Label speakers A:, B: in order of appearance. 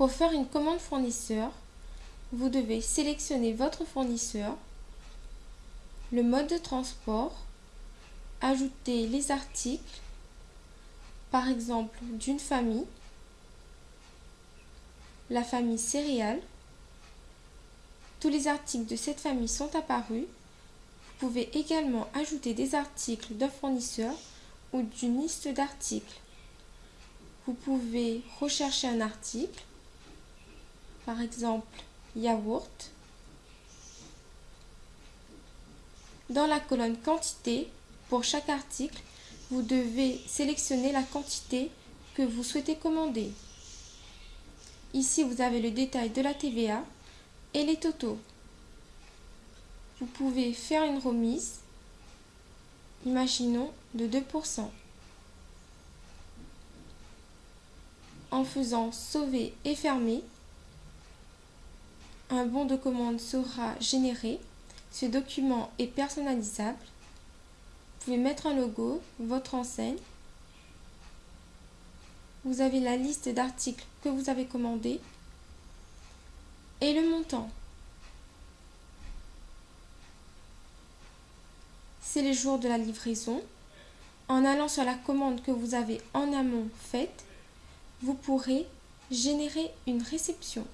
A: Pour faire une commande fournisseur, vous devez sélectionner votre fournisseur, le mode de transport, ajouter les articles, par exemple d'une famille, la famille céréales. Tous les articles de cette famille sont apparus. Vous pouvez également ajouter des articles d'un fournisseur ou d'une liste d'articles. Vous pouvez rechercher un article, par exemple yaourt. Dans la colonne quantité, pour chaque article, vous devez sélectionner la quantité que vous souhaitez commander. Ici, vous avez le détail de la TVA et les totaux. Vous pouvez faire une remise, imaginons de 2%. En faisant sauver et fermer, un bon de commande sera généré. Ce document est personnalisable. Vous pouvez mettre un logo, votre enseigne. Vous avez la liste d'articles que vous avez commandés et le montant. C'est les jours de la livraison. En allant sur la commande que vous avez en amont faite, vous pourrez générer une réception.